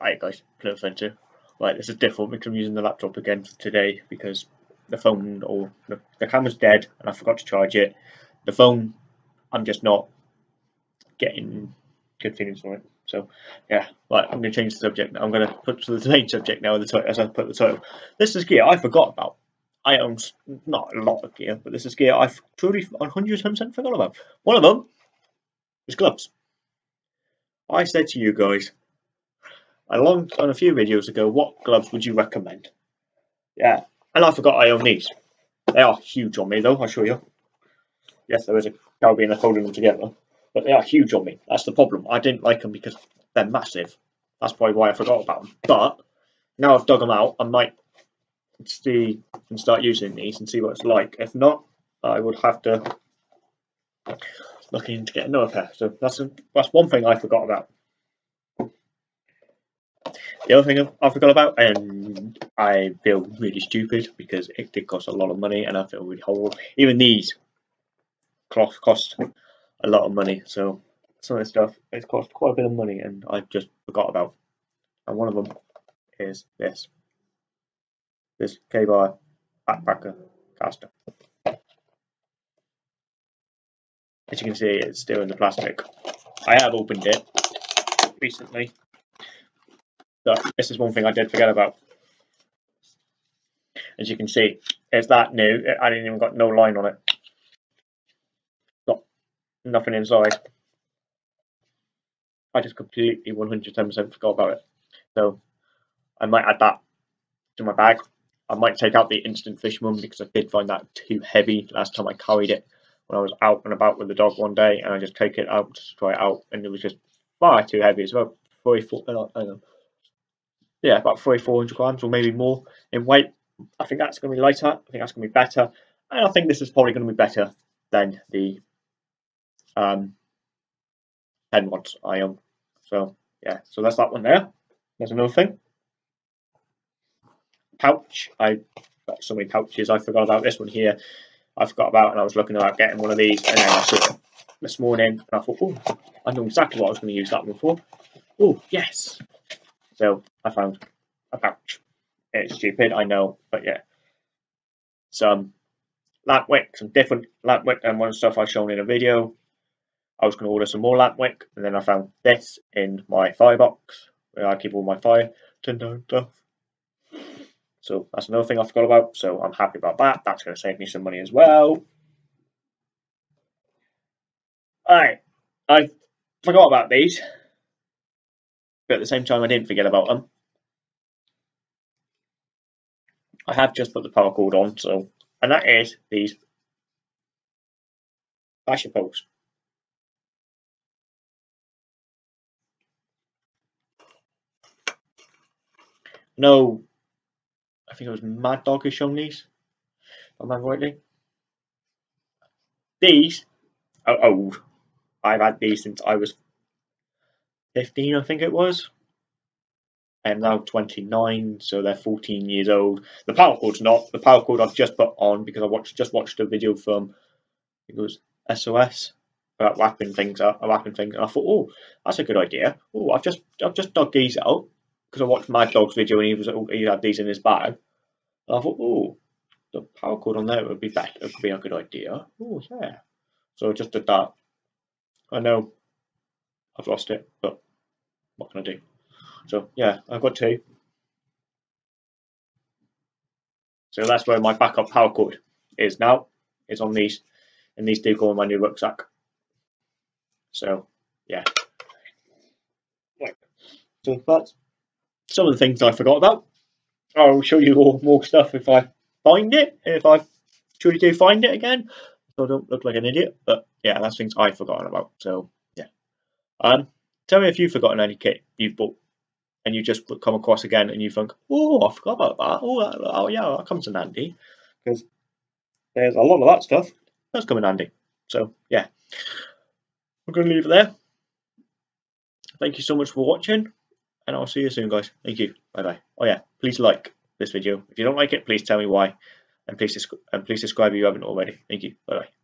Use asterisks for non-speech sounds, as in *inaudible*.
Alright guys, no offensive. Right, this is different because I'm using the laptop again for today because the phone or the, the camera's dead and I forgot to charge it. The phone, I'm just not getting good feelings from it. So yeah, right, I'm going to change the subject. I'm going to put to the *laughs* main subject now as I put the title. This is gear I forgot about. I own not a lot of gear, but this is gear I've truly 100% forgot about. One of them is gloves. I said to you guys, a long on a few videos ago, what gloves would you recommend? Yeah, and I forgot I own these. They are huge on me though, I'll show you. Yes, there is a carabiner holding them together, but they are huge on me. That's the problem. I didn't like them because they're massive. That's probably why I forgot about them. But now I've dug them out, I might see and start using these and see what it's like. If not, I would have to look into get another pair. So that's a, that's one thing I forgot about. The other thing I forgot about, and I feel really stupid because it did cost a lot of money, and I feel really horrible. Even these cloth cost a lot of money, so some of this stuff it cost quite a bit of money, and I just forgot about. And one of them is this, this Ka-Bar backpacker caster. As you can see, it's still in the plastic. I have opened it recently so this is one thing I did forget about. As you can see, it's that new. I didn't even got no line on it. Got nothing inside. I just completely 110% forgot about it. So I might add that to my bag. I might take out the instant fish one because I did find that too heavy last time I carried it when I was out and about with the dog one day and I just take it out to try it out and it was just far too heavy as well. 44, I don't know, yeah, about three, four hundred grams or maybe more in weight. I think that's going to be lighter. I think that's going to be better. And I think this is probably going to be better than the um, pen ones I own. So, yeah, so that's that one there. There's another thing. Pouch. I got so many pouches. I forgot about this one here. I forgot about and I was looking about getting one of these and then I saw it this morning and I thought, oh, I know exactly what I was going to use that one for. Oh, yes. So I found a pouch. It's stupid, I know, but yeah. Some lamp wick, some different lamp wick and one stuff I've shown in a video. I was going to order some more lamp wick, and then I found this in my firebox where I keep all my fire tinder stuff. So that's another thing I forgot about. So I'm happy about that. That's going to save me some money as well. Alright, I forgot about these but at the same time I didn't forget about them. I have just put the paracord on, so and that is these fascia poles. No, I think it was Mad Dog who shown these. If I remember rightly. These are old. I've had these since I was 15, I think it was. I'm now 29, so they're 14 years old. The paracord's not. The paracord I've just put on because I watched just watched a video from it was SOS about wrapping things up, wrapping things, and I thought, oh, that's a good idea. Oh, I've just I've just dug these out because I watched Mad Dog's video and he was oh, he had these in his bag. And I thought, oh, the paracord on there would be better. It could be a good idea. Oh, yeah. So I just did that. I know I've lost it, but what can I do? So yeah, I've got two. So that's where my backup paracord is now. It's on these, and these do go on my new rucksack. So yeah. Right. So that's some of the things I forgot about. I'll show you all more stuff if I find it, if I truly do find it again. So I don't look like an idiot. But yeah, that's things I've forgotten about. So. Um Tell me if you've forgotten any kit you've bought and you just come across again and you think, oh, I forgot about that. Oh, oh yeah, that comes in handy. Because there's a lot of that stuff that's coming handy. So, yeah. I'm going to leave it there. Thank you so much for watching. And I'll see you soon, guys. Thank you. Bye-bye. Oh, yeah. Please like this video. If you don't like it, please tell me why. And please, and please subscribe if you haven't already. Thank you. Bye-bye.